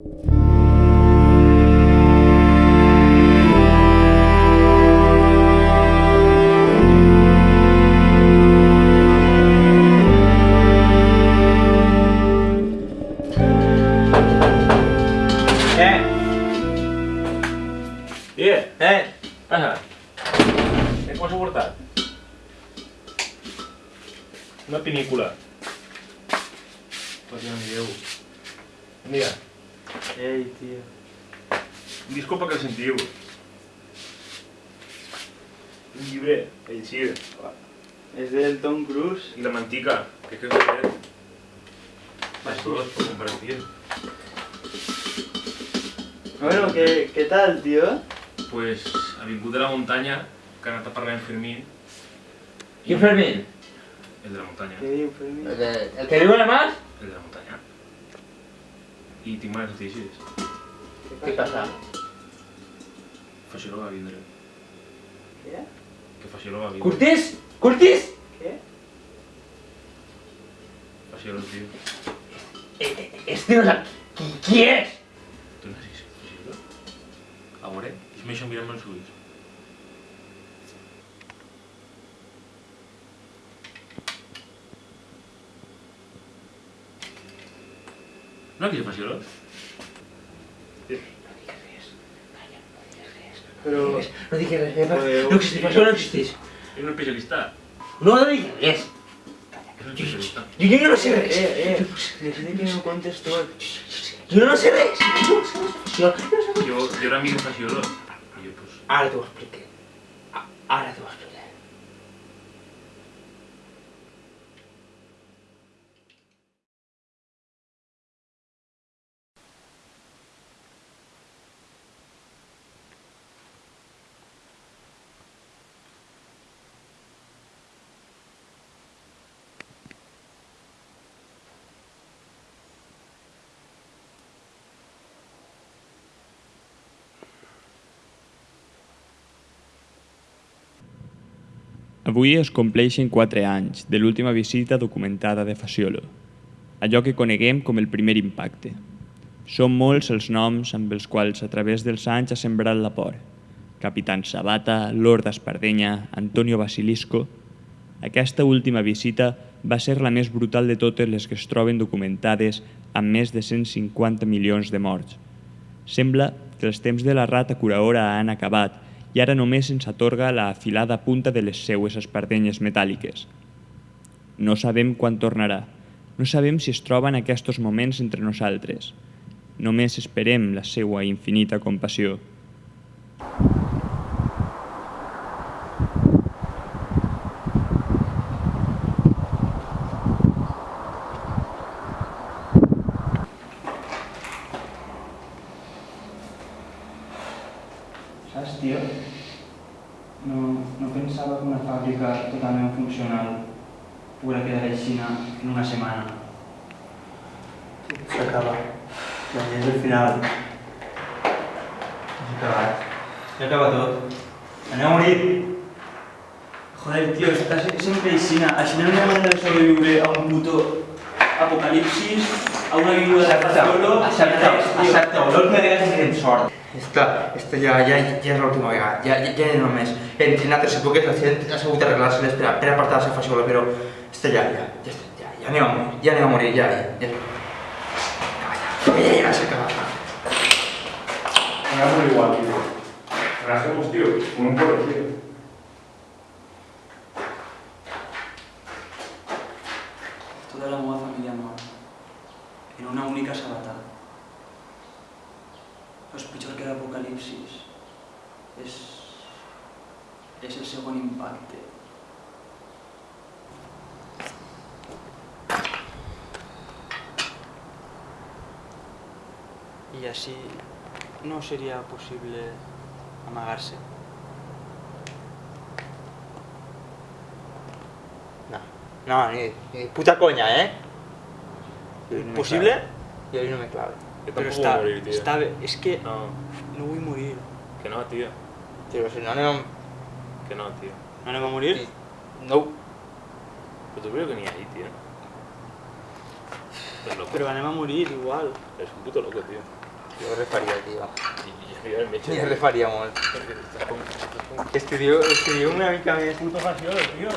Eh! Yeah, Eh! ajá. Què m'has portat? Una pinícula. Per no mireu. Mira, Ei, tio. disculpa que el sentiu. Un llibre, el Sir. És del Tom Cruise. I la mantica, que és que és dos, per compartir. Bueno, ¿qué, ¿qué tal, tío? Pues ha vingut de la muntanya, que ha anat a parlar amb Fermín. ¿Quién Fermín? El de la muntanya. ¿Qué digo, Fermín? ¿El, de- el que en la mar? El de la muntanya. I tinc males notícies. ¿Qué pasa? Faixó va vindre. ¿Qué? Que Faixó va vindre. ¿Curtis? ¿Curtis? ¿Qué? Faixó, tio. Eh, eh, Este no sabe. ¿Qui- ¿Quién es? Tu no saps Faixó? A veure, és això mirant els ulls. No, que és Faixó? Pero... No digas res, eh, Podeu- no existís, això no existís. És un especialista. No, no digues res. És un especialista. Jo, jo no sé res. Eh, eh, necesito que me cuentes todo. Jo no sé res. De Faixó. I jo, pues, ara t'ho expliqué. A- Ara t'ho expliqué. Avui es compleixen 4 anys de l'última visita documentada de Faciolo, allò que coneguem com el primer impacte. Són molts els noms amb els quals a través dels anys ha sembrat la por. Capitán Sabata, Lord Espardenya, Antonio Basilisco... Aquesta última visita va ser la més brutal de totes les que es troben documentades amb més de 150 milions de morts. Sembla que els temps de la rata curaora han acabat ara només ens atorga la afilada punta de les seues espardenyes metàl·liques. No sabem quan tornarà. No sabem si es troba en aquests moments entre nosaltres. Només esperem la seua infinita compassió. Fábrica totalmente funcional pudiera quedar en China en una semana. Se acaba. Ya es el final. Se acaba. Se acaba todo. Anem a morir. Joder, tío, estás siempre en China. Al final no hay manera de sobrevivir a un puto apocalipsis, a una viuda de solo. Accepta, tío. accepta, l'última vegada que tenim sort. Esta, esta ja, ja, ja és l'última vegada, ja, ja, ja no més. En, en altres èpoques la gent ha sabut arreglar-se per, per apartar-se faixola, però esta ja, ja, ja, està, ja, ja anem a morir, ja anem a morir, ja, ja, ja. Ja, ja, s'ha acabat. Hagamos igual, tío. Relajemos, tío. Como un porro, tío. Toda la moda familiar mort en una única sabata. És pitjor que l'apocalipsis. És... és el segon impacte. Y así no sería posible amagarse. No, no, ni, ni puta conya, eh? No ¿Posible? Jo ahí no me clave. Yo Pero está, voy a morir, tío. está es que No, no voy a morir. que no, tío. Tio, si no anem... Que no, tío. ¿No le va a morir? No, Pero tú creo que ni ahí, tío. Es loco. Pero anem a morir igual. Es un puto loco, tío. Jo refaria, tio. I jo refaria molt. Estudio, estudio una mica més. Puto faciolo, tío.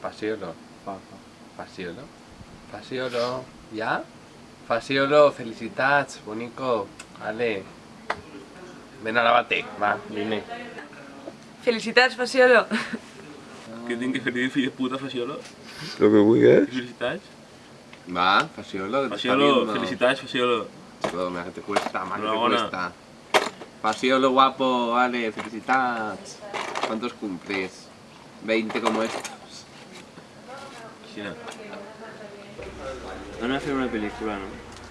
Fasciolo. Fa, fa. Fasciolo. Fasciolo. Ja? Fasciolo, felicitats, bonico. Ale. Ven a la bate, va, vine. Felicitats, Faciolo. Què tinc que fer dir, fill de puta, Faciolo? Lo que vulguis. Felicitats. Va, Fasciolo, que Faciolo, felicitats, Faciolo. Chico, mira que te cuesta, más que te cuesta. Fasciolo guapo, Ale, felicitats. ¿Cuántos cumples? 20 como estos. Xina. Van a hacer una película, ¿no?